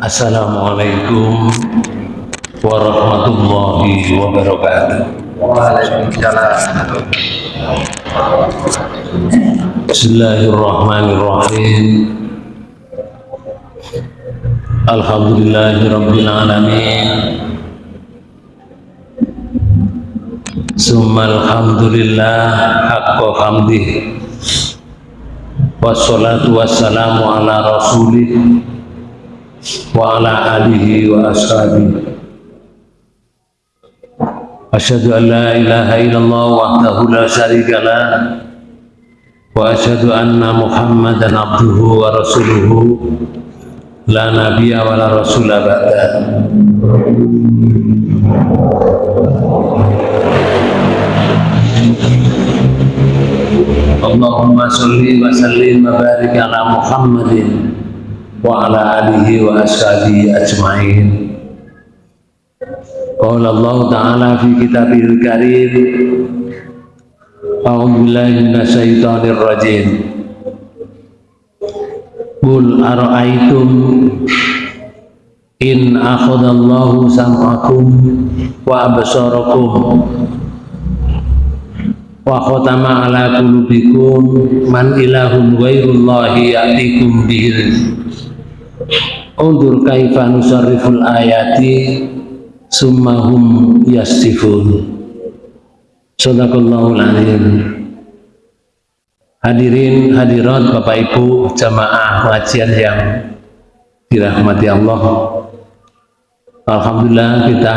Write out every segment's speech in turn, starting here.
Assalamualaikum warahmatullahi wabarakatuh. Waalaikumsalam. Bismillahirrahmanirrahim. Alhamdulillahi rabbil alamin. Summa alhamdulillah haqqa hamdih. Wassalatu wassalamu ala rasulih wa ala alihi wa ashabihi. Asyhadu an la ilaha illallah wahdahu la syarika lah wa asyhadu anna Muhammadan abduhu wa rasuluhu la nabiyya wa la rasula ba'da. Allahumma salli wa sallim wa barik ala Muhammadin wa ala alihi wa ashabihi ajma'in. Qala Allah Ta'ala fi kitabihil karim A'udzu billahi minasyaitonir rajim Qul ara'aytum in akhadallahu sam'akum wa absarakum wa khatama ala qulubikum man ilahun ghairullahi ya'tikum bihil. Undur kaifa nusarriful ayati summahum yastifun Sadaqallahul alim. Hadirin hadirat Bapak Ibu jamaah pengajian yang dirahmati Allah. Alhamdulillah kita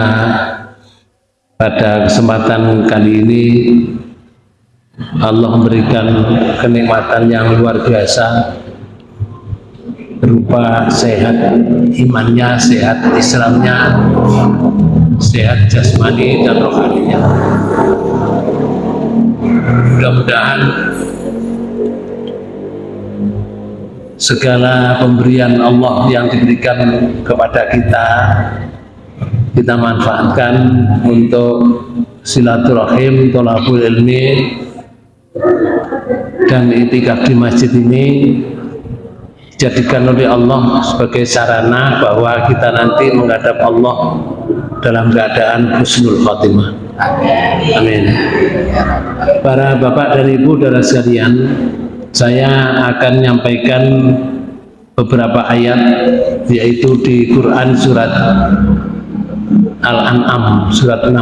pada kesempatan kali ini Allah memberikan kenikmatan yang luar biasa berupa sehat imannya, sehat Islamnya, sehat jasmani dan rohaninya. Mudah-mudahan segala pemberian Allah yang diberikan kepada kita kita manfaatkan untuk silaturahim, tolabul ilmi dan itikaf di masjid ini dijadikan oleh Allah sebagai sarana bahwa kita nanti menghadap Allah dalam keadaan husnul khotimah. Amin. Para bapak dan ibu dan sekalian, saya akan menyampaikan beberapa ayat yaitu di Quran surat Al-An'am surat 6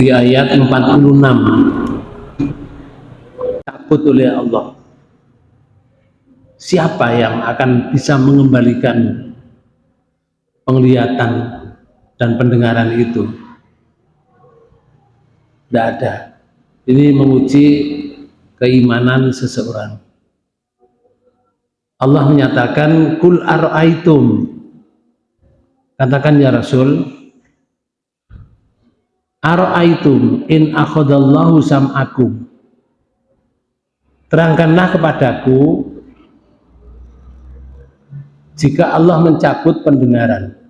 di ayat 46 takut oleh Allah. Siapa yang akan bisa mengembalikan penglihatan dan pendengaran itu? Tidak ada. Ini menguji keimanan seseorang. Allah menyatakan kul ar'aitum katakan ya Rasul ar'aitum in akhadallahu sam'akum terangkanlah kepadaku jika Allah mencabut pendengaran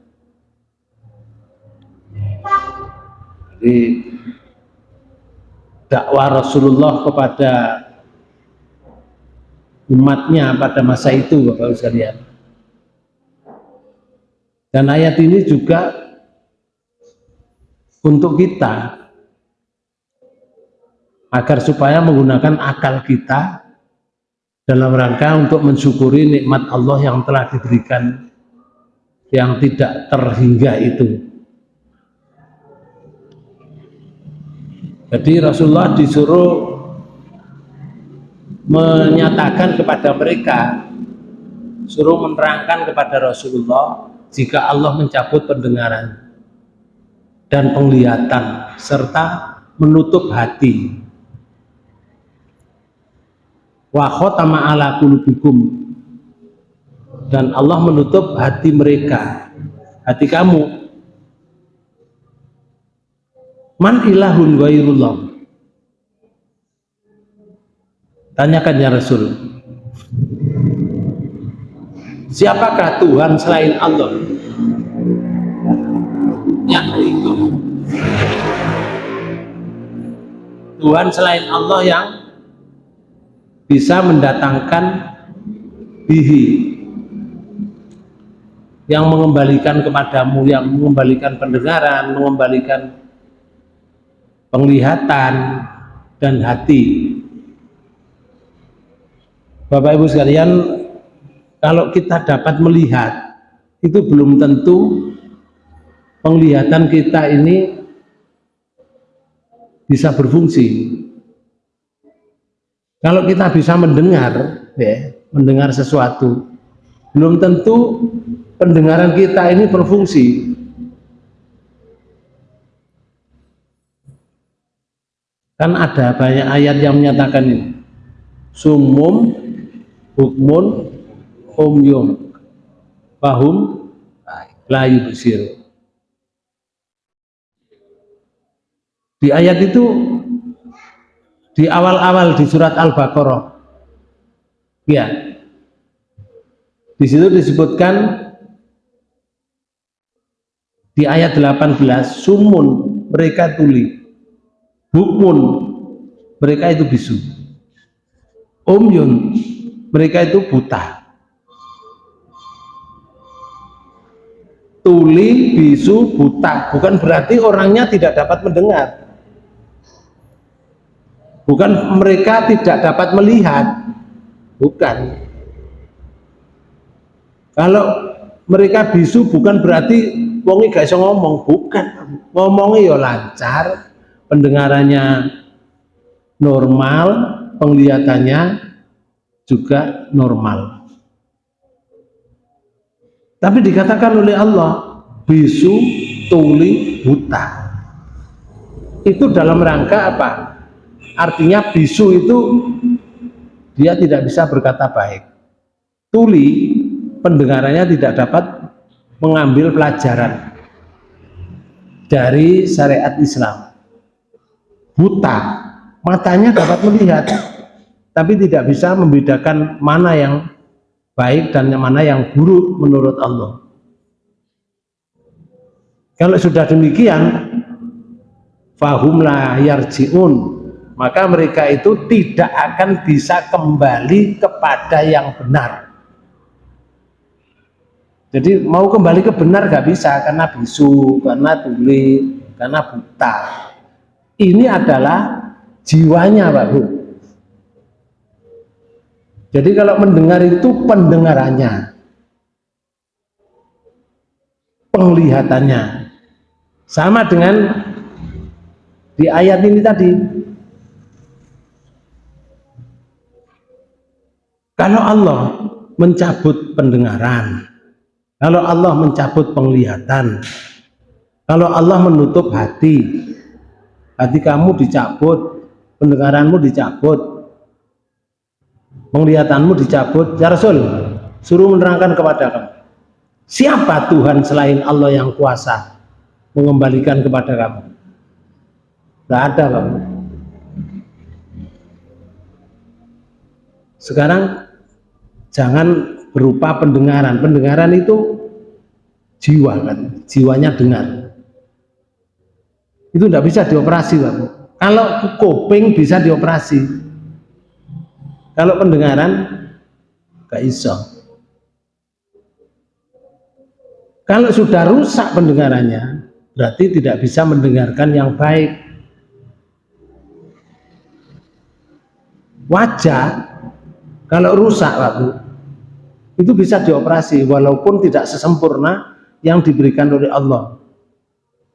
jadi dakwah Rasulullah kepada umatnya pada masa itu Bapak Ibu sekalian. Dan ayat ini juga untuk kita agar supaya menggunakan akal kita dalam rangka untuk mensyukuri nikmat Allah yang telah diberikan yang tidak terhingga itu. Jadi Rasulullah disuruh menyatakan kepada mereka suruh menerangkan kepada Rasulullah jika Allah mencabut pendengaran dan penglihatan serta menutup hati wa ala kulubikum dan Allah menutup hati mereka hati kamu man ilahun ghairullah Tanyakan ya Rasul. Siapakah Tuhan selain Allah? Yang itu. Tuhan selain Allah yang bisa mendatangkan bihi yang mengembalikan kepadamu, yang mengembalikan pendengaran, mengembalikan penglihatan dan hati. Bapak Ibu sekalian, kalau kita dapat melihat, itu belum tentu penglihatan kita ini bisa berfungsi. Kalau kita bisa mendengar, ya, mendengar sesuatu, belum tentu pendengaran kita ini berfungsi. Kan ada banyak ayat yang menyatakan ini. Sumum hukmun umyum fahum la yubsir di ayat itu di awal-awal di surat Al-Baqarah. Ya di situ disebutkan di ayat 18 sumun mereka tuli. Hukmun mereka itu bisu. Umyun mereka itu buta. Tuli bisu buta. Bukan berarti orangnya tidak dapat mendengar bukan mereka tidak dapat melihat bukan kalau mereka bisu bukan berarti wongi gak bisa ngomong bukan ngomongnya ya lancar pendengarannya normal penglihatannya juga normal. Tapi dikatakan oleh Allah, bisu, tuli, buta. Itu dalam rangka apa? Artinya bisu itu dia tidak bisa berkata baik. Tuli, pendengarannya tidak dapat mengambil pelajaran dari syariat Islam. Buta, matanya dapat melihat, tapi tidak bisa membedakan mana yang baik dan mana yang buruk menurut Allah kalau sudah demikian fahumlah yarji'un maka mereka itu tidak akan bisa kembali kepada yang benar jadi mau kembali ke benar gak bisa karena bisu, karena tuli, karena buta ini adalah jiwanya Pak Bu jadi kalau mendengar itu pendengarannya, penglihatannya. Sama dengan di ayat ini tadi. Kalau Allah mencabut pendengaran, kalau Allah mencabut penglihatan, kalau Allah menutup hati, hati kamu dicabut, pendengaranmu dicabut, penglihatanmu dicabut ya Rasul suruh menerangkan kepada kamu. Siapa Tuhan selain Allah yang kuasa mengembalikan kepada kamu? Tidak ada kamu sekarang jangan berupa pendengaran pendengaran itu jiwa kan jiwanya dengar itu tidak bisa dioperasi kamu kalau kuping bisa dioperasi kalau pendengaran gak iso. Kalau sudah rusak pendengarannya, berarti tidak bisa mendengarkan yang baik. Wajah kalau rusak, Pak Bu, itu bisa dioperasi walaupun tidak sesempurna yang diberikan oleh Allah.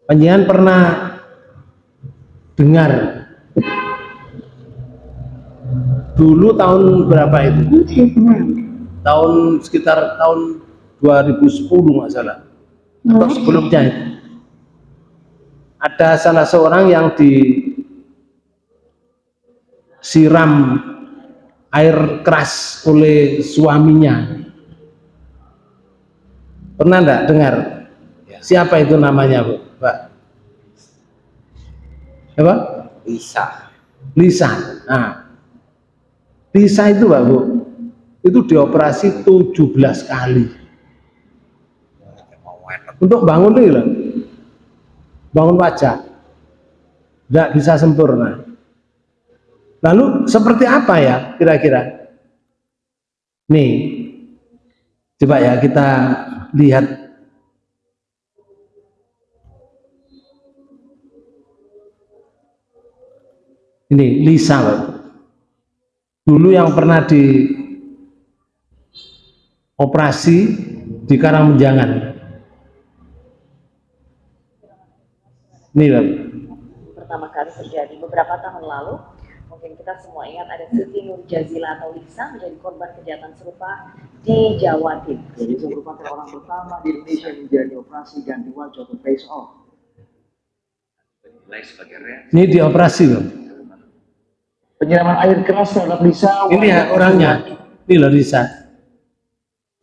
Penyian pernah dengar dulu tahun berapa itu? Tahun sekitar tahun 2010 nggak salah atau sebelumnya itu. Ada salah seorang yang disiram air keras oleh suaminya. Pernah enggak dengar? Ya. Siapa itu namanya, Bu? Pak? Apa? Lisa. Lisa. Nah, bisa itu Pak Bu, itu dioperasi 17 kali. Untuk bangun loh, bangun wajah, tidak bisa sempurna. Lalu seperti apa ya kira-kira? Nih, coba ya kita lihat ini Lisa dulu yang pernah di operasi di Karangmenjangan ini Pak. pertama kali terjadi beberapa tahun lalu mungkin kita semua ingat ada Siti Nur Jazila atau Lisa menjadi korban kejahatan serupa di Jawa Timur Jadi saya merupakan orang pertama di Indonesia yang menjalani operasi ganti wajah atau face off. ini dioperasi Pak. Penyiraman air keras terhadap Lisa. ini ya orangnya ini loh Lisa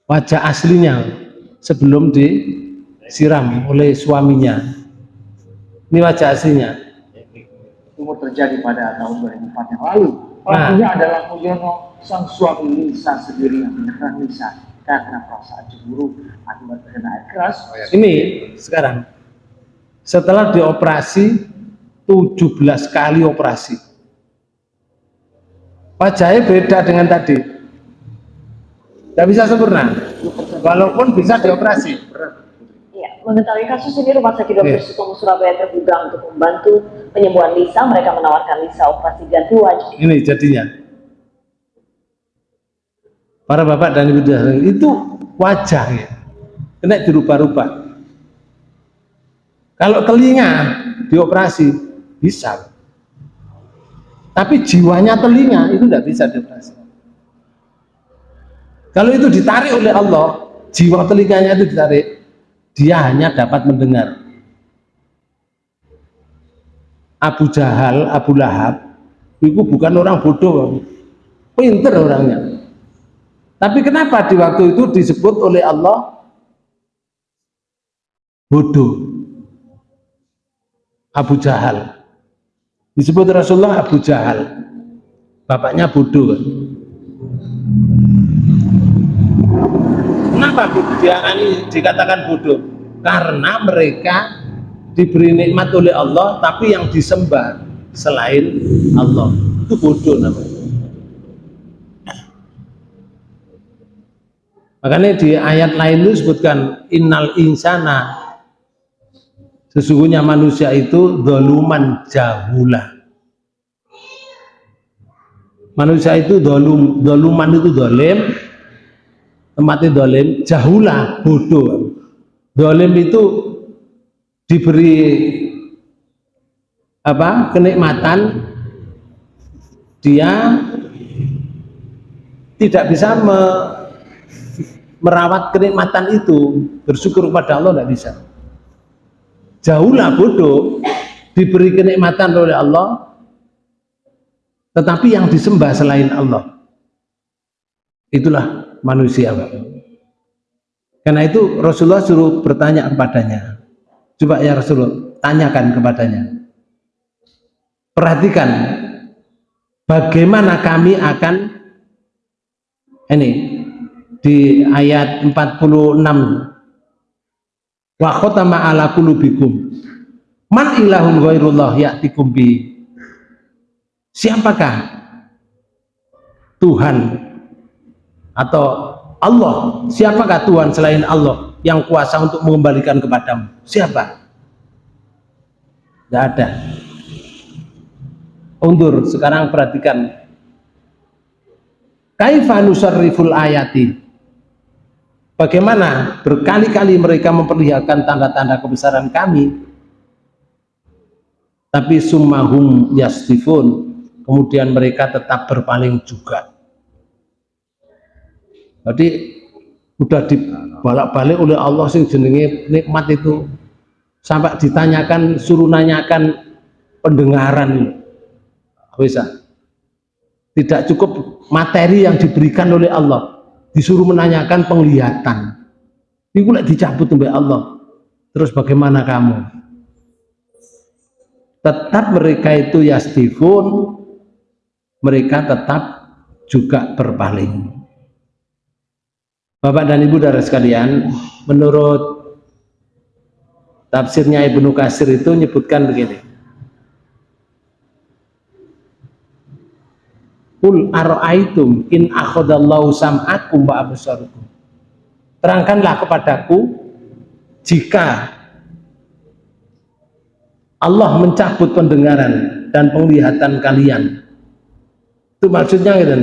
wajah aslinya sebelum disiram oleh suaminya ini wajah aslinya Umur terjadi pada tahun 2004 yang lalu. Nah. Pelakunya adalah Mulyono, sang suami Lisa sendiri yang menyerang Lisa karena perasaan cemburu akibat terkena air keras. ini sekarang setelah dioperasi 17 kali operasi wajahnya beda dengan tadi tidak bisa sempurna walaupun bisa dioperasi mengetahui kasus ini Rumah Sakit Dr. Iya. Sutomo Surabaya terbuka untuk membantu penyembuhan Lisa. Mereka menawarkan Lisa operasi ganti wajah. ini jadinya para bapak dan ibu itu wajah ya kena dirubah-rubah kalau telinga dioperasi bisa tapi jiwanya telinga itu tidak bisa dioperasi kalau itu ditarik oleh Allah jiwa telinganya itu ditarik dia hanya dapat mendengar. Abu Jahal, Abu Lahab itu bukan orang bodoh. Pinter orangnya. Tapi kenapa di waktu itu disebut oleh Allah bodoh? Abu Jahal. Disebut Rasulullah Abu Jahal. Bapaknya bodoh? Kenapa dia ini dikatakan bodoh? Karena mereka diberi nikmat oleh Allah tapi yang disembah selain Allah. Itu bodoh namanya. Makanya di ayat lain itu disebutkan innal insana sesungguhnya manusia itu doluman jahula. Manusia itu dolum doluman itu dolim tempatnya dolim jahula bodoh. Dolim itu diberi apa? Kenikmatan. Dia tidak bisa me, merawat kenikmatan itu. Bersyukur kepada Allah tidak bisa. Jauhlah bodoh diberi kenikmatan oleh Allah. Tetapi yang disembah selain Allah. Itulah manusia karena itu Rasulullah suruh bertanya kepadanya. Coba ya Rasulullah tanyakan kepadanya. Perhatikan bagaimana kami akan ini di ayat 46 wa khotama ala qulubikum. Man ilahun ghairullah ya'tikum bi. Siapakah Tuhan atau Allah siapakah Tuhan selain Allah yang kuasa untuk mengembalikan kepadamu? Siapa? Tidak ada. Undur sekarang perhatikan. Kaifa nusarriful ayati? Bagaimana berkali-kali mereka memperlihatkan tanda-tanda kebesaran kami? Tapi summahum yastifun kemudian mereka tetap berpaling juga jadi udah dibalak-balik oleh Allah sing jenenge nikmat itu. Sampai ditanyakan suruh nanyakan pendengaran bisa. Tidak cukup materi yang diberikan oleh Allah. Disuruh menanyakan penglihatan. Ini boleh dicabut oleh Allah. Terus bagaimana kamu? Tetap mereka itu yastifun. Mereka tetap juga berpaling Bapak dan Ibu darah sekalian, menurut tafsirnya Ibnu Kasir itu menyebutkan begini. Kul ara'aitum in akhadallahu sam'akum wa absarukum. Terangkanlah kepadaku jika Allah mencabut pendengaran dan penglihatan kalian. Itu maksudnya gitu.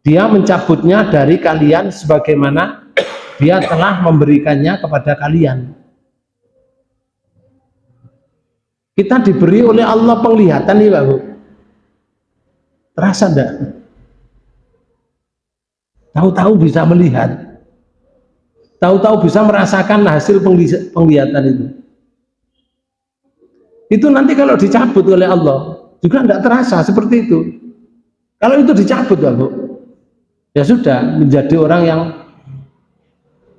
Dia mencabutnya dari kalian sebagaimana dia telah memberikannya kepada kalian. Kita diberi oleh Allah penglihatan nih Pak Bu. Terasa enggak? Tahu-tahu bisa melihat. Tahu-tahu bisa merasakan hasil penglihatan itu. Itu nanti kalau dicabut oleh Allah juga tidak terasa seperti itu. Kalau itu dicabut, Pak Bu, ya sudah menjadi orang yang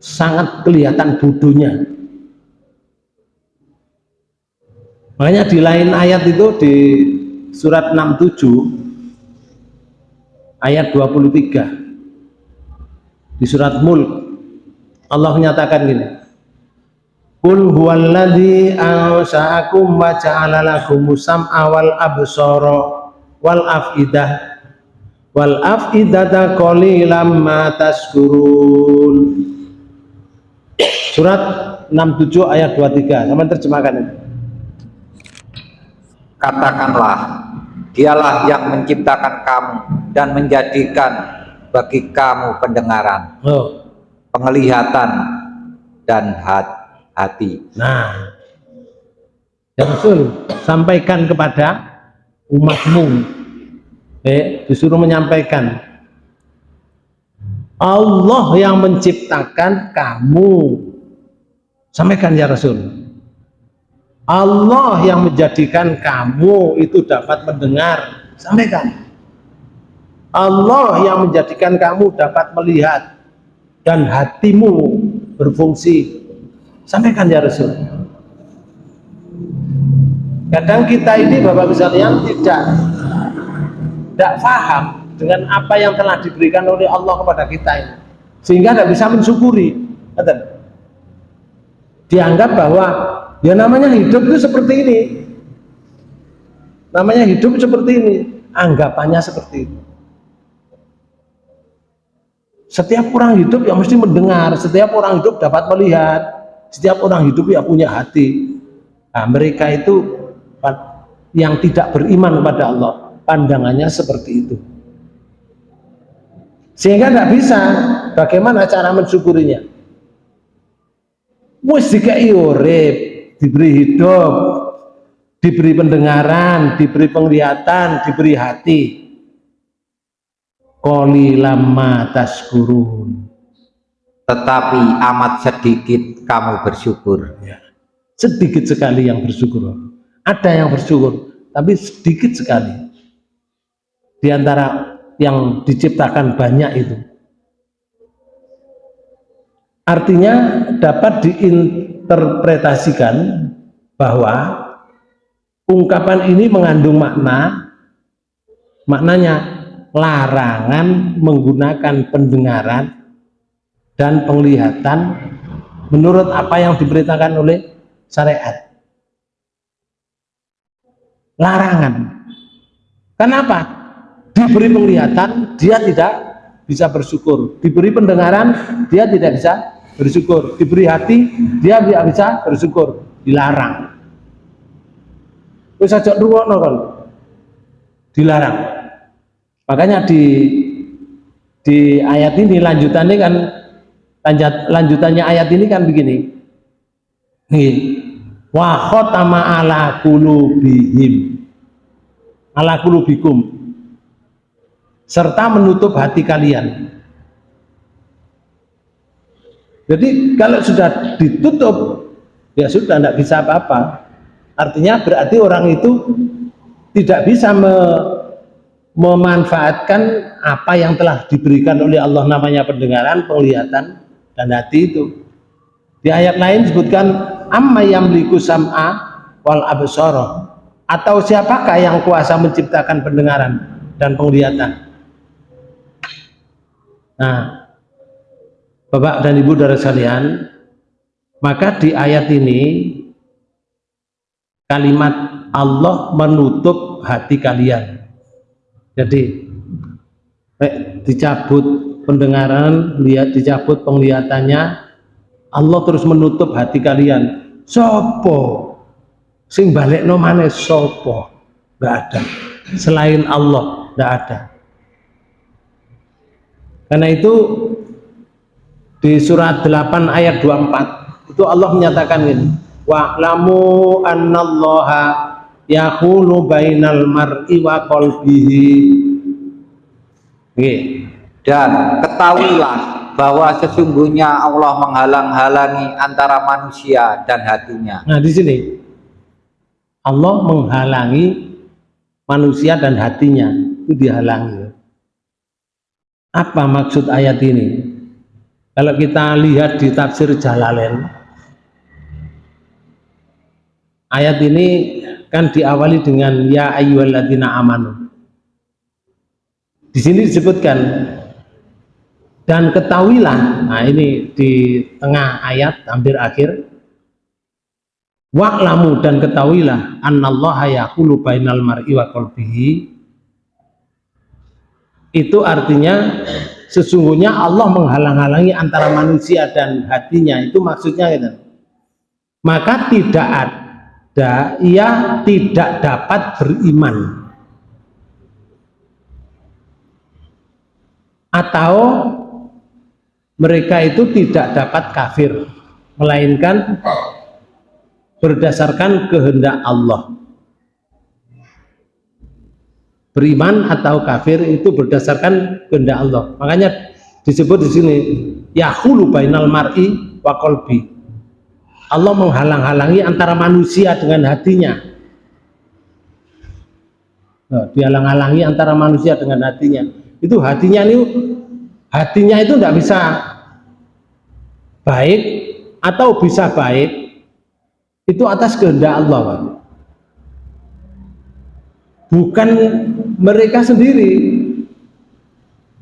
sangat kelihatan bodohnya. Makanya di lain ayat itu di surat 67 ayat 23 di surat Mulk Allah menyatakan gini Qul huwallazi ansa'akum wa ja'ala lakum sam'a wal absara wal afidah wal afidata qalilan ma tashkurun Surat 67 ayat 23 sama terjemahkan ini Katakanlah Dialah yang menciptakan kamu dan menjadikan bagi kamu pendengaran, oh. penglihatan, dan hati. Nah, ya Rasul, sampaikan kepada umatmu. Eh, disuruh menyampaikan. Allah yang menciptakan kamu. Sampaikan ya Rasul. Allah yang menjadikan kamu itu dapat mendengar sampaikan Allah yang menjadikan kamu dapat melihat dan hatimu berfungsi sampaikan ya Rasul kadang kita ini Bapak sekalian tidak tidak paham dengan apa yang telah diberikan oleh Allah kepada kita ini. Sehingga tidak bisa mensyukuri. Dianggap bahwa ya namanya hidup itu seperti ini. Namanya hidup seperti ini. Anggapannya seperti itu. Setiap orang hidup yang mesti mendengar. Setiap orang hidup dapat melihat. Setiap orang hidup ya punya hati. Nah, mereka itu yang tidak beriman kepada Allah pandangannya seperti itu sehingga tidak bisa bagaimana cara mensyukurinya wis dikai urip diberi hidup, diberi pendengaran, diberi penglihatan, diberi hati. Qalilamma tashkurun. Tetapi amat sedikit kamu bersyukur. Ya. Sedikit sekali yang bersyukur. Ada yang bersyukur, tapi sedikit sekali. Di antara yang diciptakan banyak itu. Artinya dapat diinterpretasikan bahwa ungkapan ini mengandung makna maknanya larangan menggunakan pendengaran dan penglihatan menurut apa yang diberitakan oleh syariat larangan kenapa? Diberi penglihatan dia tidak bisa bersyukur. Diberi pendengaran dia tidak bisa bersyukur. Diberi hati dia tidak bisa bersyukur. Dilarang. Ruwak kan dilarang. Makanya di di ayat ini lanjutannya kan lanjut, lanjutannya ayat ini kan begini. Nih. Wa ala kulubihim ala kulubikum serta menutup hati kalian. Jadi kalau sudah ditutup ya sudah tidak bisa apa-apa. Artinya berarti orang itu tidak bisa me, memanfaatkan apa yang telah diberikan oleh Allah namanya pendengaran, penglihatan dan hati itu. Di ayat lain disebutkan amma yamliku sam'a wal absara. Atau siapakah yang kuasa menciptakan pendengaran dan penglihatan Nah, Bapak dan Ibu dari sekalian, maka di ayat ini kalimat Allah menutup hati kalian. Jadi Nek dicabut pendengaran, lihat dicabut penglihatannya, Allah terus menutup hati kalian. Sopo sing balik no mana sopo nggak ada selain Allah nggak ada karena itu di surat 8 ayat 24 itu Allah menyatakan ini wa'lamu annallaha yahulu bainal mar'i wa qalbihi. Dan ketahuilah bahwa sesungguhnya Allah menghalang-halangi antara manusia dan hatinya. Nah di sini Allah menghalangi manusia dan hatinya itu dihalangi apa maksud ayat ini? Kalau kita lihat di tafsir Jalalain ayat ini kan diawali dengan ya ayyuhalladzina amanu. Di sini disebutkan dan ketahuilah nah ini di tengah ayat hampir akhir Wa'lamu dan ketahuilah annallaha yaqulu bainal mar'i wa qalbihi itu artinya sesungguhnya Allah menghalang-halangi antara manusia dan hatinya. Itu maksudnya gitu. maka tidak ada ia tidak dapat beriman. Atau mereka itu tidak dapat kafir melainkan berdasarkan kehendak Allah beriman atau kafir itu berdasarkan kehendak Allah. Makanya disebut di sini yahulu bainal mar'i wa qalbi. Allah menghalang-halangi antara manusia dengan hatinya. Nah, dihalang-halangi antara manusia dengan hatinya. Itu hatinya ini hatinya itu tidak bisa baik atau bisa baik itu atas kehendak Allah. Bukan mereka sendiri.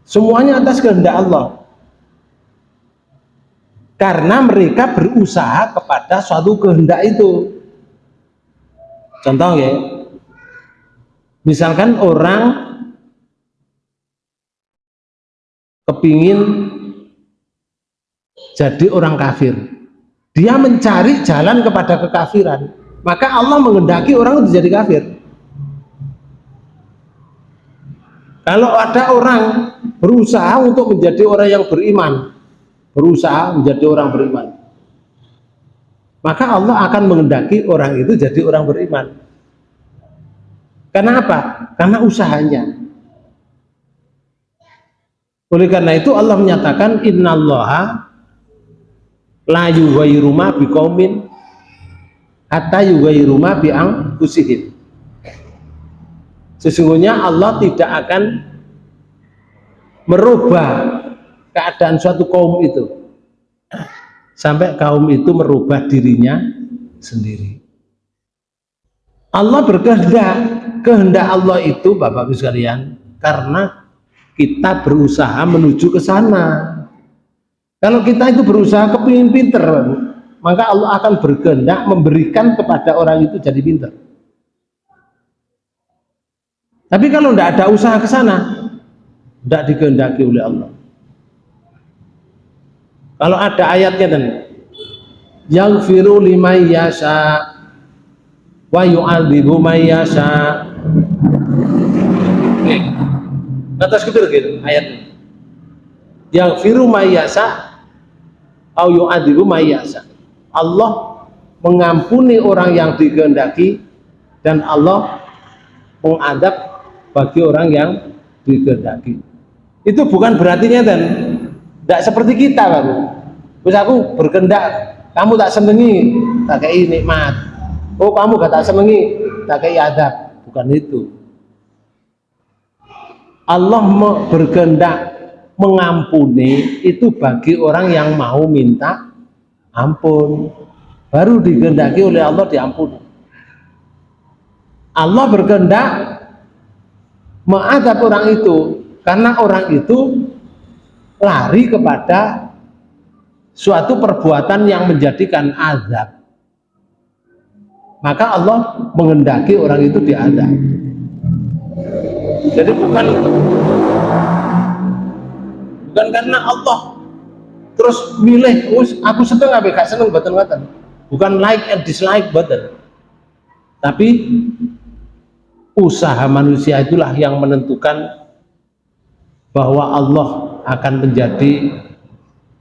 Semuanya atas kehendak Allah. Karena mereka berusaha kepada suatu kehendak itu. Contoh ya. Misalkan orang kepingin jadi orang kafir. Dia mencari jalan kepada kekafiran. Maka Allah mengendaki orang itu jadi kafir kalau ada orang berusaha untuk menjadi orang yang beriman berusaha menjadi orang beriman maka Allah akan mengendaki orang itu jadi orang beriman. Karena apa? karena usahanya. Oleh karena itu Allah menyatakan innallaha la yughayyiru ma biqaumin hatta yughayyiru ma bi anfusihim sesungguhnya Allah tidak akan merubah keadaan suatu kaum itu. Sampai kaum itu merubah dirinya sendiri. Allah berkehendak kehendak Allah itu Bapak-Ibu sekalian karena kita berusaha menuju ke sana. Kalau kita itu berusaha kepingin pinter, maka Allah akan berkehendak memberikan kepada orang itu jadi pinter. Tapi kalau tidak ada usaha ke sana, tidak dikehendaki oleh Allah. Kalau ada ayatnya dan yang firu lima yasa wa yu'adzibu may yasa. Atas kepir gitu ayatnya. Yang firu mayasa au yu'adzibu mayyasa. Allah mengampuni orang yang dikehendaki dan Allah mengadab bagi orang yang dikehendaki. Itu bukan berarti dan tidak seperti kita baru. Terus aku berkendak, kamu tak senengi, tak kayak nikmat. Oh kamu gak tak senengi, tak kayak adab. Bukan itu. Allah berkehendak mengampuni itu bagi orang yang mau minta ampun baru digendaki oleh Allah diampuni Allah berkehendak mengadab orang itu karena orang itu lari kepada suatu perbuatan yang menjadikan azab. Maka Allah mengendaki orang itu diadab jadi bukan bukan karena Allah terus milih "Wis, aku seneng apa gak seneng boten ngoten bukan like and dislike boten tapi usaha manusia itulah yang menentukan bahwa Allah akan menjadi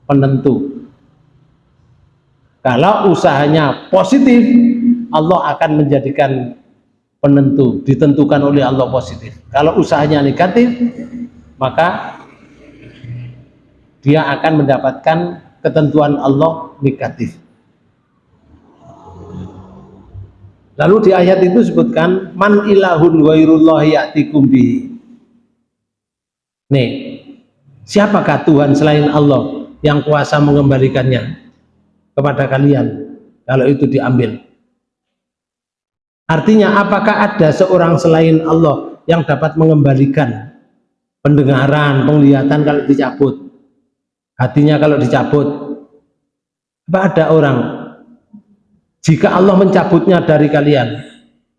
penentu. Kalau usahanya positif Allah akan menjadikan penentu ditentukan oleh Allah positif. Kalau usahanya negatif maka dia akan mendapatkan ketentuan Allah negatif lalu di ayat itu disebutkan man ilahun wairullah nih siapakah Tuhan selain Allah yang kuasa mengembalikannya kepada kalian kalau itu diambil? Artinya apakah ada seorang selain Allah yang dapat mengembalikan pendengaran, penglihatan kalau dicabut? Hatinya kalau dicabut? Apa ada orang jika Allah mencabutnya dari kalian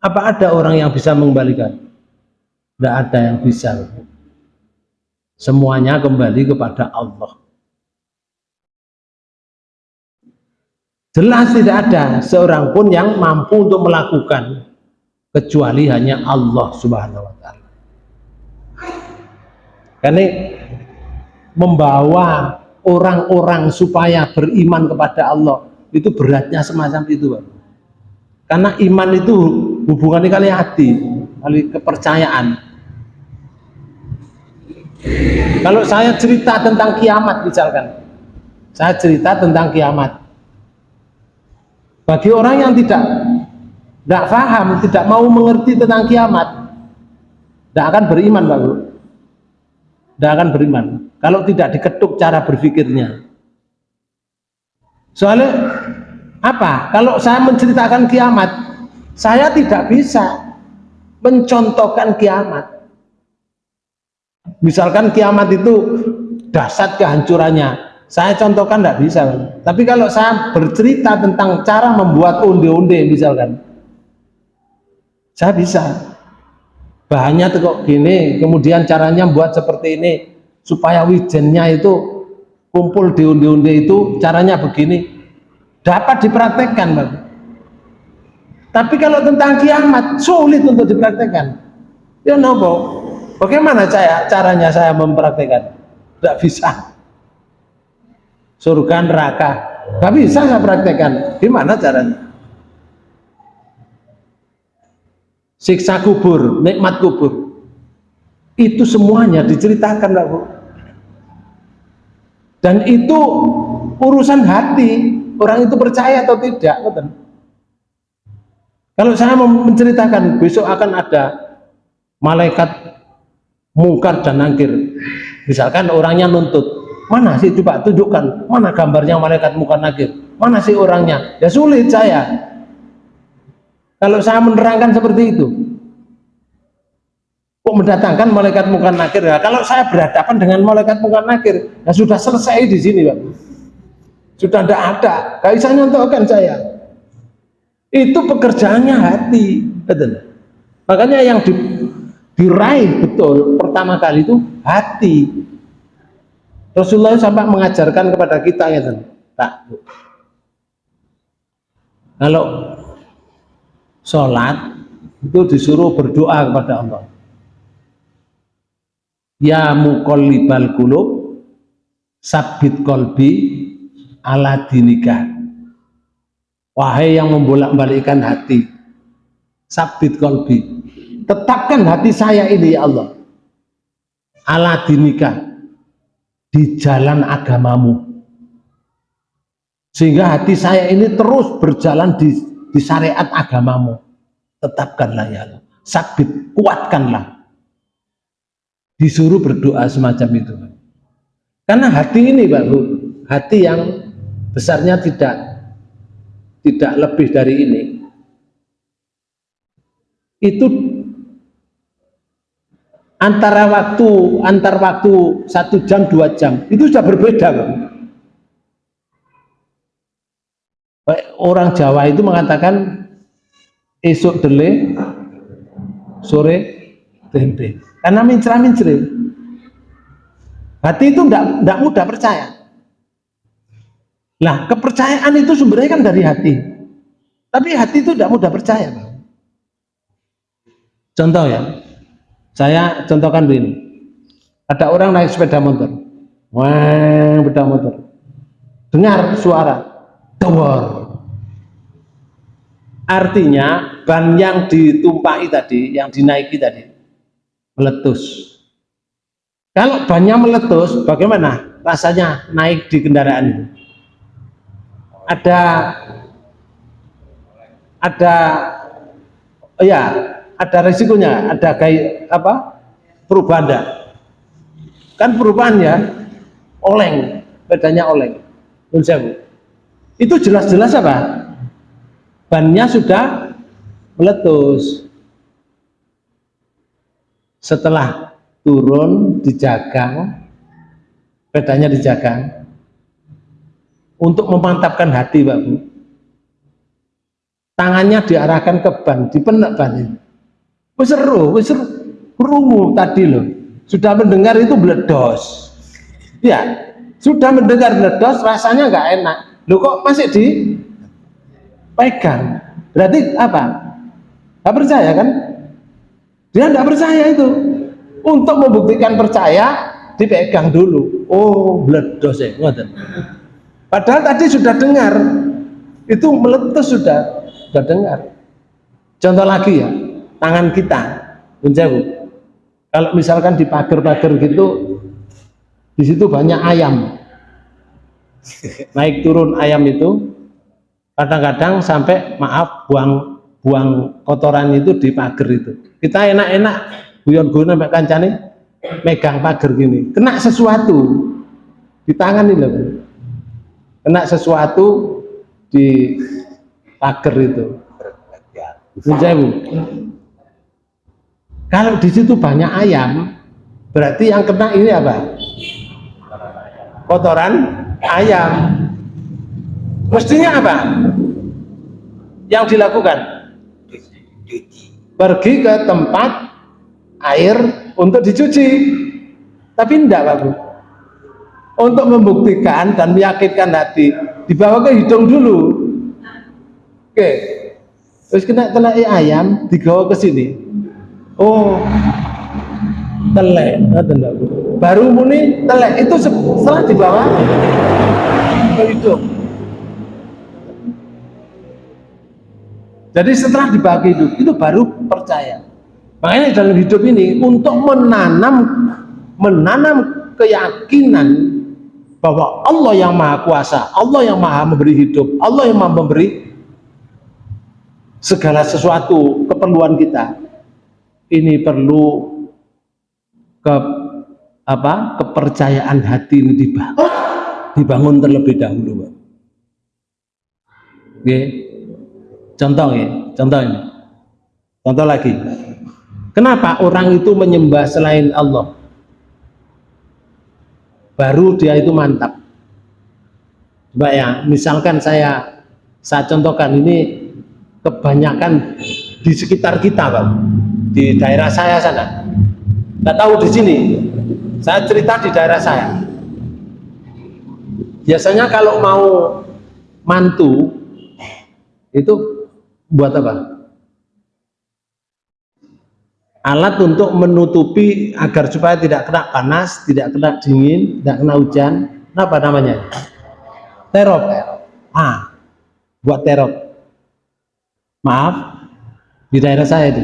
apa ada orang yang bisa mengembalikan? Tidak ada yang bisa. Semuanya kembali kepada Allah. Jelas tidak ada seorang pun yang mampu untuk melakukan kecuali hanya Allah subhanahu wa ta'ala. Karena membawa orang-orang supaya beriman kepada Allah itu beratnya semacam itu Pak. karena iman itu hubungannya kali hati kali kepercayaan. Kalau saya cerita tentang kiamat misalkan. Saya cerita tentang kiamat. Bagi orang yang tidak tidak paham, tidak mau mengerti tentang kiamat tidak akan beriman Pak Bu. Tidak akan beriman. Kalau tidak diketuk cara berpikirnya. Soalnya apa? Kalau saya menceritakan kiamat saya tidak bisa mencontohkan kiamat. Misalkan kiamat itu dahsyat kehancurannya. Saya contohkan tidak bisa tapi kalau saya bercerita tentang cara membuat onde-onde misalkan saya bisa. Bahannya tuh kok gini kemudian caranya buat seperti ini supaya wijennya itu kumpul di onde-onde itu caranya begini dapat dipraktekkan Bang. tapi kalau tentang kiamat sulit untuk dipraktekkan. Ya nopo bagaimana saya caranya saya mempraktekkan? Tidak bisa. Surga neraka. Nggak bisa saya praktekkan. Gimana caranya? Siksa kubur nikmat kubur. Itu semuanya diceritakan Bu. Dan itu urusan hati orang itu percaya atau tidak kalau saya menceritakan besok akan ada malaikat mungkar dan nangkir. Misalkan orangnya nuntut mana sih coba tunjukkan mana gambarnya malaikat mungkar nangkir? Mana sih orangnya? Ya sulit saya. Kalau saya menerangkan seperti itu kok mendatangkan malaikat mungkar nakir ya kalau saya berhadapan dengan malaikat mungkar nakir ya sudah selesai di sini Pak sudah tidak ada. Gak bisa nyontohkan saya. Itu pekerjaannya hati betul makanya yang di, diraih betul pertama kali itu hati. Rasulullah sampai mengajarkan kepada kita ya tak kalau sholat itu disuruh berdoa kepada Allah. Ya muqallibal qulub sabit kolbi ala dinika wahai yang membolak-balikkan hati sabit kolbi tetapkan hati saya ini ya Allah. Ala dinika di jalan agamamu. Sehingga hati saya ini terus berjalan di, di syariat agamamu. Tetapkanlah ya Allah. Sabit kuatkanlah. Disuruh berdoa semacam itu karena hati ini Bu hati yang besarnya tidak tidak lebih dari ini. Itu antara waktu antar waktu satu jam dua jam itu sudah berbeda Pak. orang Jawa itu mengatakan esok dele sore tempe. Karena mincra mincre hati itu tidak mudah percaya nah kepercayaan itu sumbernya kan dari hati. Tapi hati itu tidak mudah percaya contoh ya. Saya contohkan begini. Ada orang naik sepeda motor. Wah sepeda motor. Dengar suara. Dawar. Artinya ban yang ditumpai tadi yang dinaiki tadi meletus. Kalau bannya meletus bagaimana rasanya naik di kendaraan itu ada ada ya ada resikonya ada kayak apa perubahan enggak kan perubahan ya oleng bedanya oleng. Itu jelas-jelas apa? Bannya sudah meletus. Setelah turun dijagang bedanya dijagang untuk memantapkan hati Pak Bu. Tangannya diarahkan ke ban dipenek ban ini seru seru. Rungu tadi loh sudah mendengar itu bledos. Ya sudah mendengar bledos rasanya nggak enak. Lo kok masih dipegang berarti apa? Nggak percaya kan? Dia nggak percaya itu. Untuk membuktikan percaya dipegang dulu. Oh bledos ya padahal tadi sudah dengar. Itu meletus sudah sudah dengar. Contoh lagi ya tangan kita. Menjauh kalau misalkan di pagar-pagar gitu di situ banyak ayam. Naik turun ayam itu kadang-kadang sampai maaf buang buang kotoran itu di pagar itu. Kita enak-enak guyon-guyon sampai kancane megang pagar gini. Kena sesuatu di tangan ini loh kena sesuatu di pagar itu. Menjauh. kalau di situ banyak ayam berarti yang kena ini apa? Kotoran ayam. Mestinya apa? Yang dilakukan? Pergi ke tempat air untuk dicuci. Tapi tidak Pak Bu untuk membuktikan dan meyakinkan hati dibawa ke hidung dulu Oke. Terus kena telai ayam digawa ke sini. Oh. Telek, baru muni telek itu setelah dibawa ke hidung. Jadi setelah dibagi hidup itu baru percaya. Makanya dalam hidup ini untuk menanam menanam keyakinan bahwa Allah yang maha kuasa, Allah yang maha memberi hidup, Allah yang maha memberi segala sesuatu keperluan kita. Ini perlu ke apa kepercayaan hati ini dibangun, dibangun terlebih dahulu. Oke. contoh ya contoh ini. Contoh lagi. Kenapa orang itu menyembah selain Allah baru dia itu mantap. Coba ya misalkan saya saya contohkan ini kebanyakan di sekitar kita Pak. Di daerah saya sana. Nggak tahu di sini. Saya cerita di daerah saya. Biasanya kalau mau mantu itu buat apa alat untuk menutupi agar supaya tidak kena panas tidak kena dingin tidak kena hujan apa namanya? Terop ah buat terop maaf di daerah saya itu.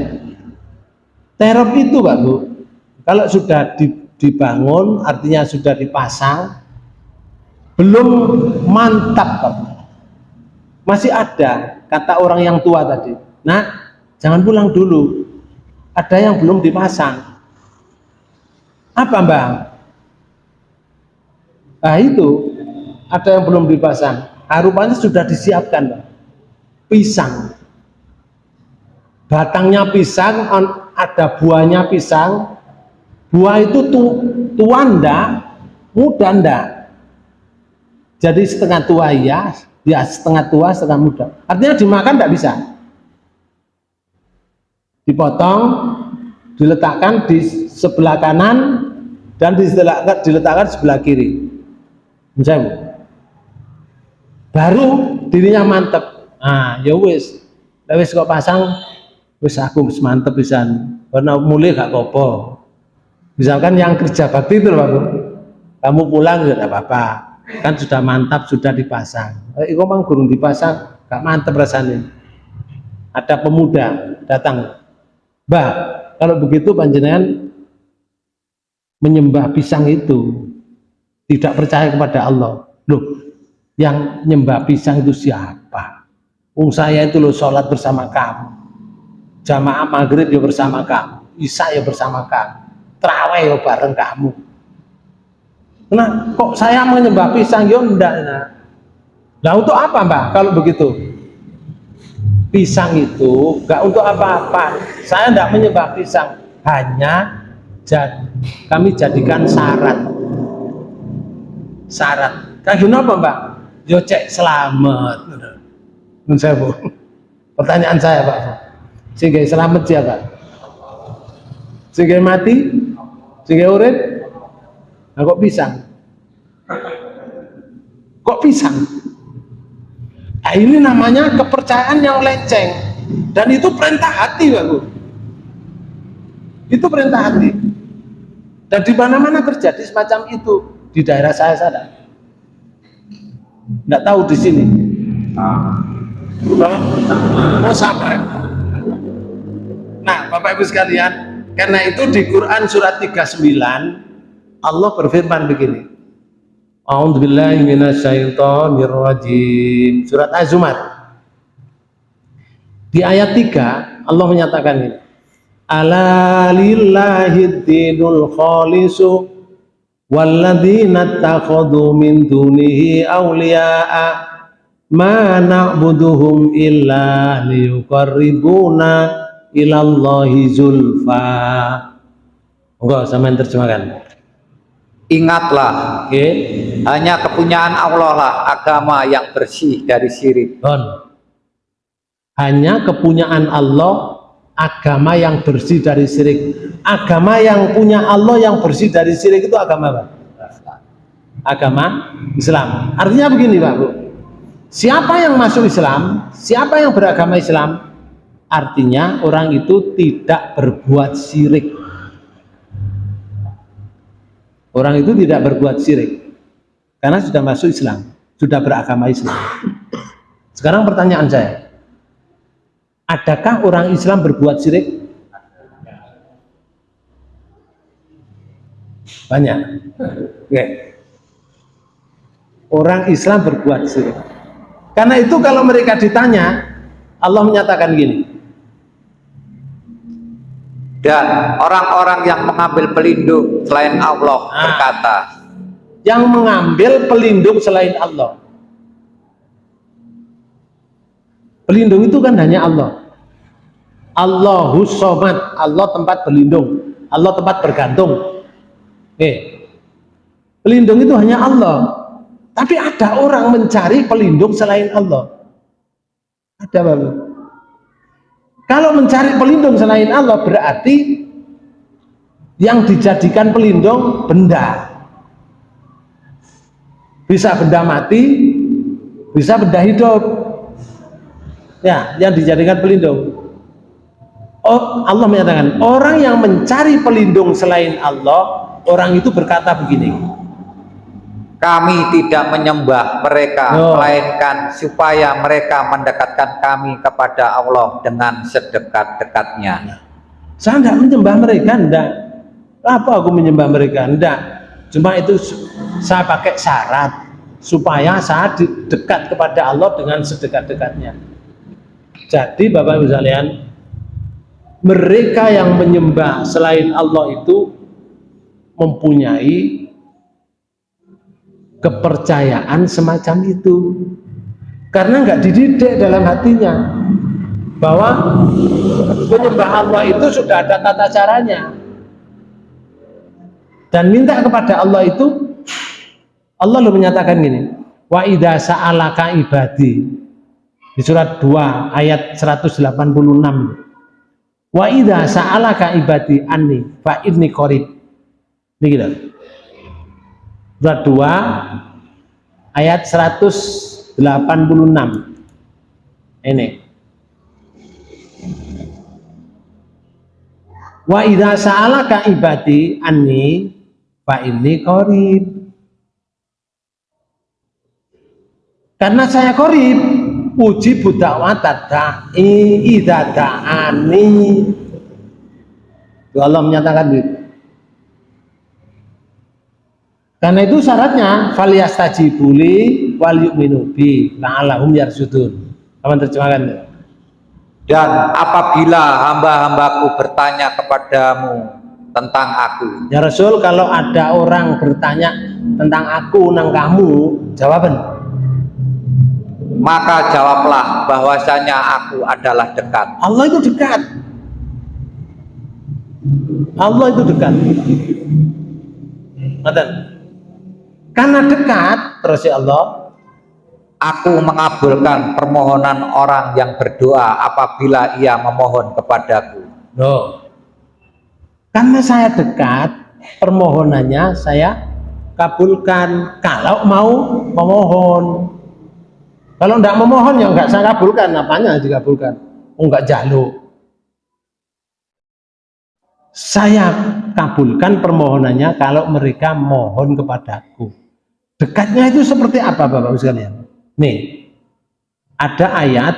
Terop itu Pak Bu kalau sudah dibangun artinya sudah dipasang belum mantap Pak Bu. Masih ada kata orang yang tua tadi. Nah jangan pulang dulu ada yang belum dipasang. Apa Mbak? Nah itu. Ada yang belum dipasang. Harapannya sudah disiapkan Mbak. Pisang. Batangnya pisang ada buahnya pisang. Buah itu tu, tua ndak muda ndak? Jadi setengah tua ya ya setengah tua setengah muda. Artinya dimakan ndak bisa dipotong diletakkan di sebelah kanan dan diletakkan, diletakkan sebelah kiri. Misalnya baru dirinya mantep. Ah ya wis. Wis kok pasang wis aku wis mantep pisan. Karena mulai gak apa misalkan yang kerja bakti itu Pak kamu pulang ya apa-apa. Kan sudah mantap sudah dipasang. Eh, itu memang gurung dipasang? Gak mantep rasanya. Ada pemuda datang Mbak kalau begitu panjenengan menyembah pisang itu tidak percaya kepada Allah. Loh yang nyembah pisang itu siapa? Ung saya itu loh sholat bersama kamu. Jamaah maghrib ya bersama kamu. Isya ya bersama kamu. Terawih ya bareng kamu. Nah kok saya menyembah pisang? Ya enggak nah. Untuk apa mbak kalau begitu pisang itu enggak untuk apa-apa. Saya enggak menyembah pisang hanya jad, kami jadikan syarat syarat kaki apa mbak? Yo cek selamat. Menurut saya pertanyaan saya pak. Sehingga selamat siapa? Sehingga mati? Sehingga urip? Nah, kok pisang? Kok pisang nah, ini namanya kepercayaan yang lenceng. Dan itu perintah hati bu itu perintah hati. Dan di mana-mana terjadi semacam itu. Di daerah saya sana tidak tahu di sini. Mau sampai nah Bapak Ibu sekalian karena itu di Quran surat 39 Allah berfirman begini A'udzubillahiminasyaitonirrajim surat Az-Zumar. Di ayat 3 Allah menyatakan ini. Ala lillahi dinul khalisu walladzina takhadu min dunihi awliya'a ma na'buduhum illa liyuqarribuna ilallahi zulfa. Enggak sama yang terjemahkan ingatlah okay. hanya kepunyaan Allah lah agama yang bersih dari syirik Don. hanya kepunyaan Allah agama yang bersih dari syirik agama yang punya Allah yang bersih dari syirik itu agama apa? agama Islam artinya begini Pak Bu siapa yang masuk Islam siapa yang beragama Islam artinya orang itu tidak berbuat syirik orang itu tidak berbuat syirik karena sudah masuk Islam sudah beragama Islam sekarang pertanyaan saya Adakah orang Islam berbuat syirik? Banyak. Oke. Orang Islam berbuat syirik. Karena itu kalau mereka ditanya, Allah menyatakan gini. Dan orang-orang yang mengambil pelindung selain Allah nah, berkata, yang mengambil pelindung selain Allah Pelindung itu kan hanya Allah. Allahu somad, Allah tempat berlindung, Allah tempat bergantung. Eh, pelindung itu hanya Allah. Tapi ada orang mencari pelindung selain Allah. Ada bapak. Kalau mencari pelindung selain Allah berarti yang dijadikan pelindung benda. Bisa benda mati, bisa benda hidup. Ya yang dijadikan pelindung. Oh, Allah menyatakan orang yang mencari pelindung selain Allah orang itu berkata begini kami tidak menyembah mereka oh. melainkan supaya mereka mendekatkan kami kepada Allah dengan sedekat-dekatnya. Saya tidak menyembah mereka enggak apa aku menyembah mereka? Enggak cuma itu saya pakai syarat supaya saya dekat kepada Allah dengan sedekat-dekatnya. Jadi Bapak Ibu sekalian, mereka yang menyembah selain Allah itu mempunyai kepercayaan semacam itu. Karena nggak dididik dalam hatinya bahwa menyembah Allah itu sudah ada tata caranya. Dan minta kepada Allah itu Allah lo menyatakan gini, wa idza sa'alaka ibadi di surat 2 ayat 186 wa idza sa'alaka ibadi anni fa inni qarib Ini kita. Surat 2 ayat 186. Ini. Wa idza sa'alaka ibadi anni fa inni qarib. Karena saya qarib, uji budak watada'i idza da'ani. Itu Allah menyatakan itu. Karena itu syaratnya faliyastajibuli wal yu'minu bi la'allahum yarsudun. Kapan terjemahkan? Dan apabila hamba-hambaku bertanya kepadamu tentang aku, Ya Rasul, kalau ada orang bertanya tentang aku nang kamu, jawaban. maka jawablah bahwasanya aku adalah dekat. Allah itu dekat. Allah itu dekat. Ngoten. Karena dekat, terus ya Allah, Aku mengabulkan permohonan orang yang berdoa apabila ia memohon kepadaku. Loh. Karena saya dekat, permohonannya saya kabulkan. Kalau mau memohon. Kalau enggak memohon ya enggak saya kabulkan. Apanya dikabulkan? Oh, enggak jaluk. Saya kabulkan permohonannya kalau mereka mohon kepadaku. Dekatnya itu seperti apa Bapak-Ibu sekalian? Nih, ada ayat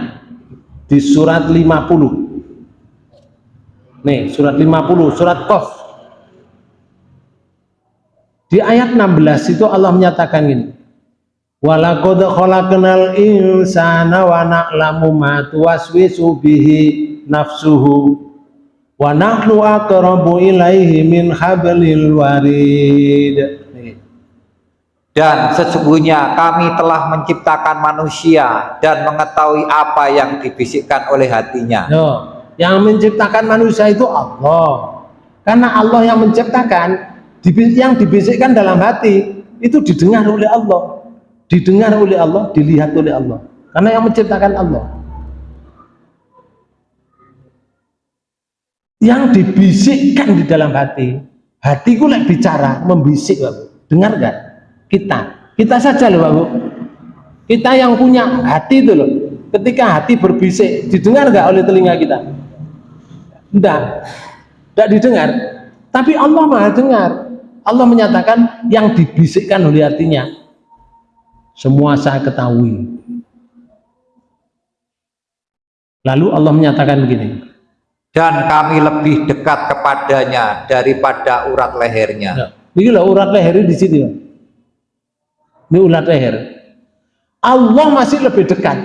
di surat 50. Nih, surat 50, surat Qaf. Di ayat 16 itu Allah menyatakan ini. Walaqad khalaqnal insana wa na'lamu ma tuwaswisu bihi nafsuhu wa nahnu aqrabu ilaihi min hablil warid. Dan sesungguhnya kami telah menciptakan manusia dan mengetahui apa yang dibisikkan oleh hatinya. Loh, yang menciptakan manusia itu Allah. Karena Allah yang menciptakan, yang dibisikkan dalam hati itu didengar oleh Allah. Didengar oleh Allah, dilihat oleh Allah. Karena yang menciptakan Allah. Yang dibisikkan di dalam hati, hatiku lek bicara, membisik. Dengar gak? Kita, kita saja loh, Bapak. Kita yang punya hati itu loh. Ketika hati berbisik, didengar gak oleh telinga kita? Tidak, tidak didengar. Tapi Allah maha dengar. Allah menyatakan yang dibisikkan oleh hatinya. Semua saya ketahui. Lalu Allah menyatakan begini. Dan kami lebih dekat kepadanya daripada urat lehernya. Ya, Ini loh urat leher di sini. Ini urat leher. Allah masih lebih dekat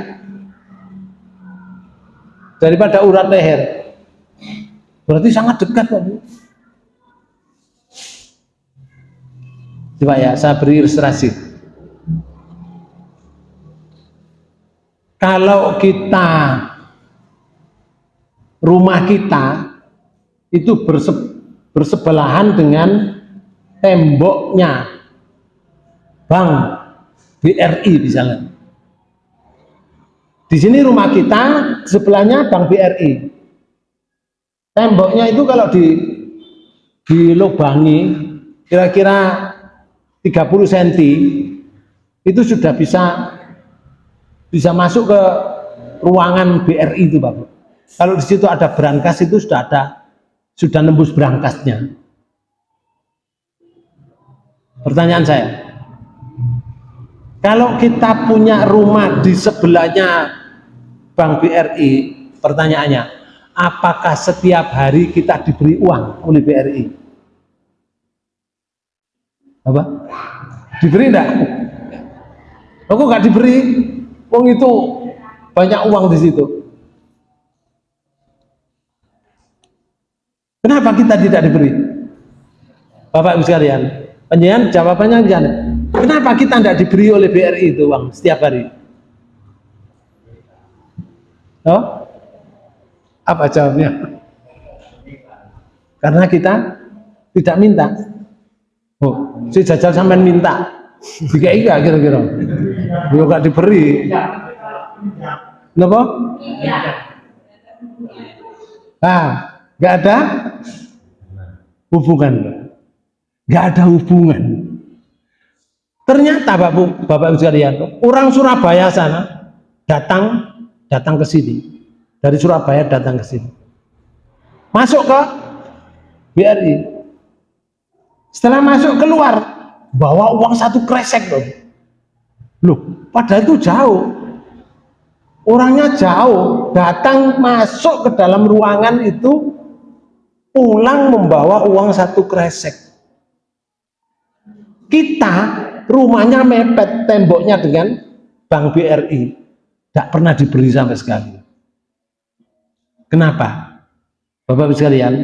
daripada urat leher. Berarti sangat dekat Pak. Bu. Coba ya, saya beri ilustrasi. Kalau kita rumah kita itu berse- bersebelahan dengan temboknya Bank BRI misalnya. Di sini rumah kita sebelahnya Bank BRI. Temboknya itu kalau di dilubangi kira-kira 30 cm itu sudah bisa bisa masuk ke ruangan BRI itu Bapak. Kalau di situ ada brankas itu sudah ada sudah nembus brankasnya. Pertanyaan saya, kalau kita punya rumah di sebelahnya Bank BRI, pertanyaannya, apakah setiap hari kita diberi uang oleh BRI? Apa? Diberi enggak? Aku nggak diberi, uang itu banyak uang di situ. Kenapa kita tidak diberi? Bapak Ibu sekalian, penyanyian jawabannya jangan. Kenapa kita tidak diberi oleh BRI itu uang setiap hari? Oh? Apa jawabnya? Karena kita tidak minta. Oh, si jajal sampean minta. Jika iya kira-kira. Yo gak diberi. Kenapa? Ah, nggak ada hubungan. nggak ada hubungan ternyata bapak bapak ibu sekalian orang Surabaya sana datang datang ke sini. Dari Surabaya datang ke sini. Masuk ke BRI setelah masuk keluar bawa uang satu kresek loh. Loh padahal itu jauh. Orangnya jauh datang masuk ke dalam ruangan itu pulang membawa uang satu kresek. Kita rumahnya mepet temboknya dengan Bank BRI tidak pernah diberi sampai sekali. Kenapa? Bapak-Ibu sekalian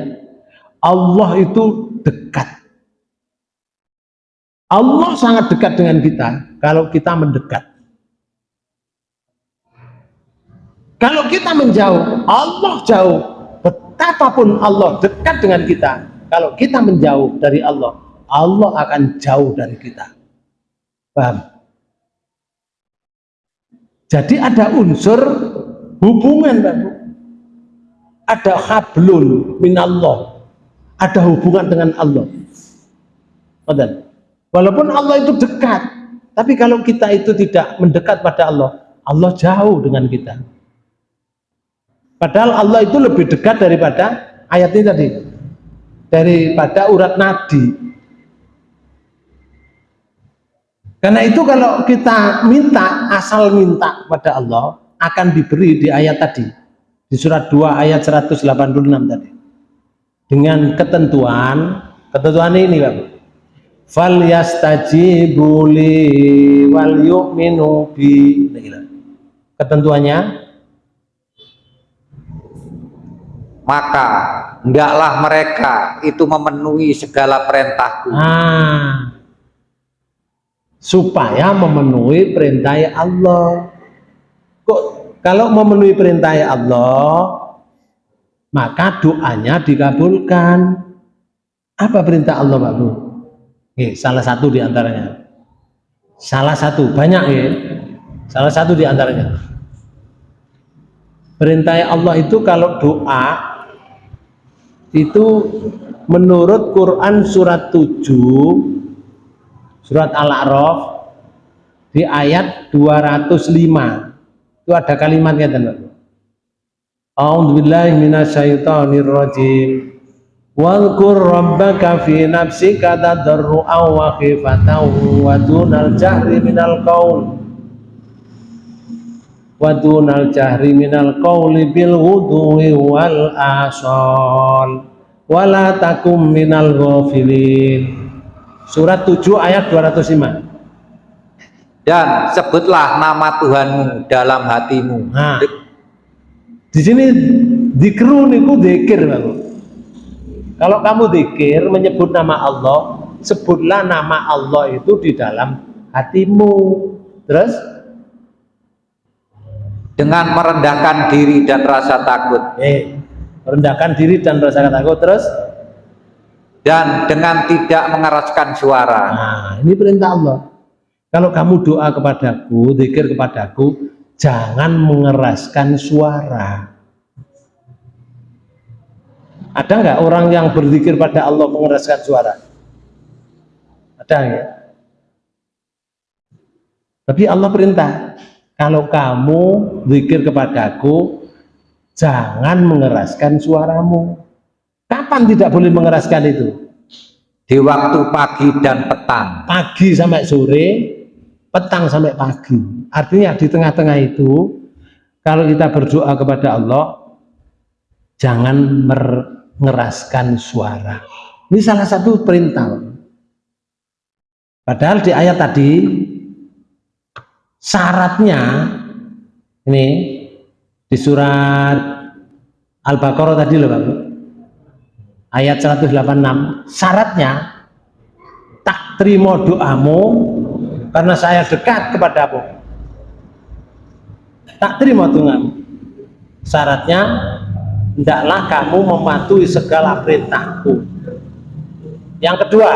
Allah itu dekat. Allah sangat dekat dengan kita kalau kita mendekat. Kalau kita menjauh Allah jauh. Betapapun Allah dekat dengan kita kalau kita menjauh dari Allah Allah akan jauh dari kita paham? Jadi ada unsur hubungan Bapak ada hablun minallah. Ada hubungan dengan Allah. Walaupun Allah itu dekat tapi kalau kita itu tidak mendekat pada Allah Allah jauh dengan kita. Padahal Allah itu lebih dekat daripada ayat ini tadi. Daripada urat nadi karena itu kalau kita minta asal minta pada Allah akan diberi di ayat tadi. Di surat 2 ayat 186 tadi. Dengan ketentuan ketentuan ini Bapak fal yastajibu li wal yu'minu bi. Ketentuannya? Maka hendaklah mereka itu memenuhi segala perintahku. Ah, supaya memenuhi perintah Allah. Kok kalau memenuhi perintah Allah maka doanya dikabulkan. Apa perintah Allah Pak Bu? Oke, salah satu di antaranya salah satu, banyak ya salah satu di antaranya perintah Allah itu kalau doa itu menurut Quran surat 7 surat Al-A'raf di ayat 205 itu ada kalimatnya teman A'udzubillahi minasyaitonir rajim Wadhkur rabbaka fi nafsika tadarru'an wa khifatan wa dunal jahri minal qaul wa dunal jahri minal qauli bil wudu'i wal asal wala takum minal ghafilin Surat 7 ayat 205 dan sebutlah nama Tuhanmu dalam hatimu. Nah, di sini dikru niku dikir Kalau kamu dikir menyebut nama Allah, sebutlah nama Allah itu di dalam hatimu. Terus dengan merendahkan diri dan rasa takut. Eh, merendahkan diri dan rasa takut. Terus dan dengan tidak mengeraskan suara. Nah, ini perintah Allah. Kalau kamu doa kepadaku, zikir kepadaku, jangan mengeraskan suara. Ada nggak orang yang berzikir pada Allah mengeraskan suara? Ada ya? Tapi Allah perintah, kalau kamu zikir kepadaku, jangan mengeraskan suaramu. Kapan tidak boleh mengeraskan itu? Di waktu pagi dan petang. Pagi sampai sore, petang sampai pagi. Artinya di tengah-tengah itu, kalau kita berdoa kepada Allah, jangan mengeraskan suara. Ini salah satu perintah. Padahal di ayat tadi, syaratnya, ini di surat Al-Baqarah tadi loh Bapak, ayat 186, syaratnya tak terima doamu karena saya dekat kepadamu. Tak terima Tuhan syaratnya hendaklah kamu mematuhi segala perintahku. Yang kedua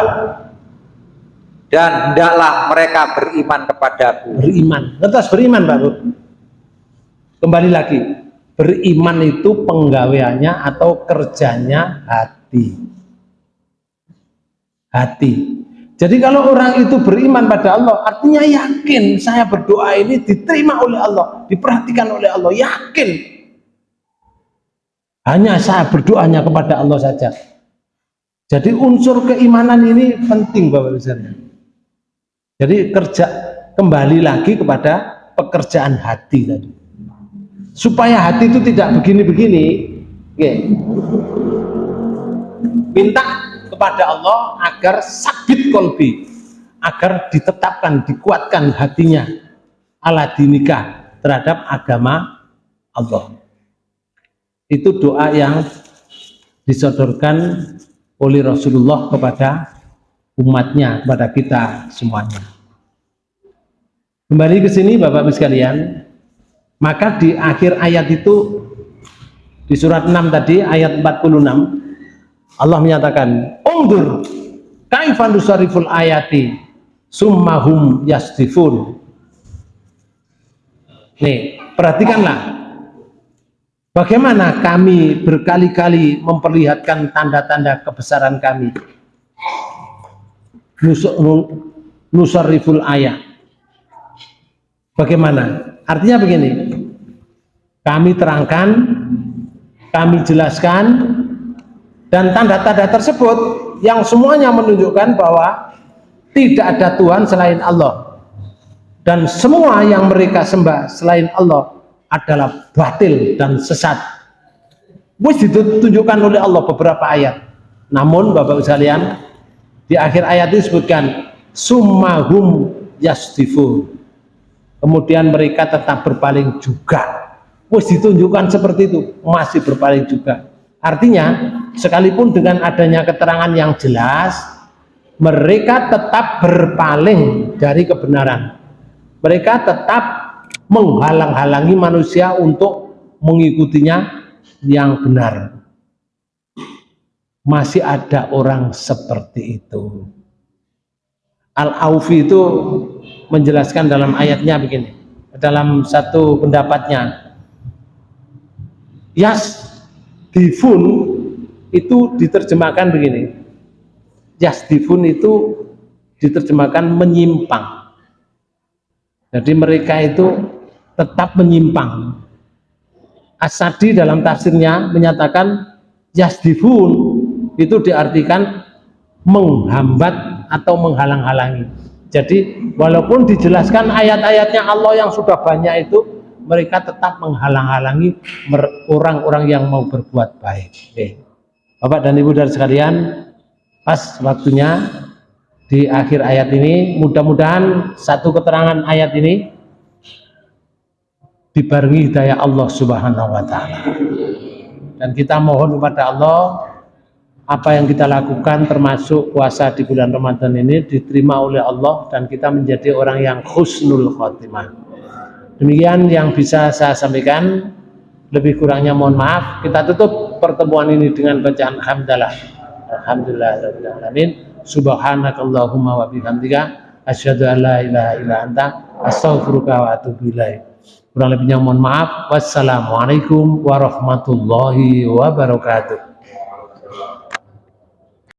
dan hendaklah mereka beriman kepadaku. beriman. Lantas beriman baru kembali lagi beriman itu penggaweannya atau kerjanya hati hati. Jadi kalau orang itu beriman pada Allah, artinya yakin saya berdoa ini diterima oleh Allah, diperhatikan oleh Allah, yakin. Hanya saya berdoanya kepada Allah saja. Jadi unsur keimanan ini penting Bapak Ibu Jadi kerja kembali lagi kepada pekerjaan hati tadi. Supaya hati itu tidak begini-begini, minta kepada Allah agar sabit kolbi agar ditetapkan, dikuatkan hatinya ala dinikah terhadap agama Allah. Itu doa yang disodorkan oleh Rasulullah kepada umatnya, kepada kita semuanya. Kembali ke sini Bapak-Ibu sekalian. Maka di akhir ayat itu di surat 6 tadi ayat 46 Allah menyatakan ungdur kaifan nusariful ayati summahum yastifun. Nih perhatikanlah. Bagaimana kami berkali-kali memperlihatkan tanda-tanda kebesaran kami? Nusariful ayat. Bagaimana? Artinya begini. Kami terangkan kami jelaskan dan tanda-tanda tersebut yang semuanya menunjukkan bahwa tidak ada Tuhan selain Allah. Dan semua yang mereka sembah selain Allah adalah batil dan sesat. Wis ditunjukkan oleh Allah beberapa ayat. Namun Bapak sekalian di akhir ayat disebutkan summahum yasdifu kemudian mereka tetap berpaling juga. Wis ditunjukkan seperti itu masih berpaling juga Artinya, sekalipun dengan adanya keterangan yang jelas, mereka tetap berpaling dari kebenaran. Mereka tetap menghalang-halangi manusia untuk mengikutinya yang benar. Masih ada orang seperti itu. Al-Aufi itu menjelaskan dalam ayatnya begini, dalam satu pendapatnya. Yas Difun itu diterjemahkan begini. Yasdifun itu diterjemahkan menyimpang. Jadi mereka itu tetap menyimpang. Asadi dalam tafsirnya menyatakan yasdifun itu diartikan menghambat atau menghalang-halangi. Jadi walaupun dijelaskan ayat-ayatnya Allah yang sudah banyak itu mereka tetap menghalang-halangi orang-orang yang mau berbuat baik. Oke. Bapak dan Ibu dari sekalian, pas waktunya di akhir ayat ini, mudah-mudahan satu keterangan ayat ini dibarengi hidayah Allah Subhanahu wa taala. Dan kita mohon kepada Allah apa yang kita lakukan termasuk puasa di bulan Ramadan ini diterima oleh Allah dan kita menjadi orang yang khusnul khotimah. Demikian yang bisa saya sampaikan. Lebih kurangnya mohon maaf. Kita tutup pertemuan ini dengan bacaan hamdalah. Alhamdulillah alamin. Subhanakallahumma wa bihamdika asyhadu an la ilaha illa anta astaghfiruka wa atubu. Kurang lebihnya mohon maaf. Wassalamualaikum warahmatullahi wabarakatuh.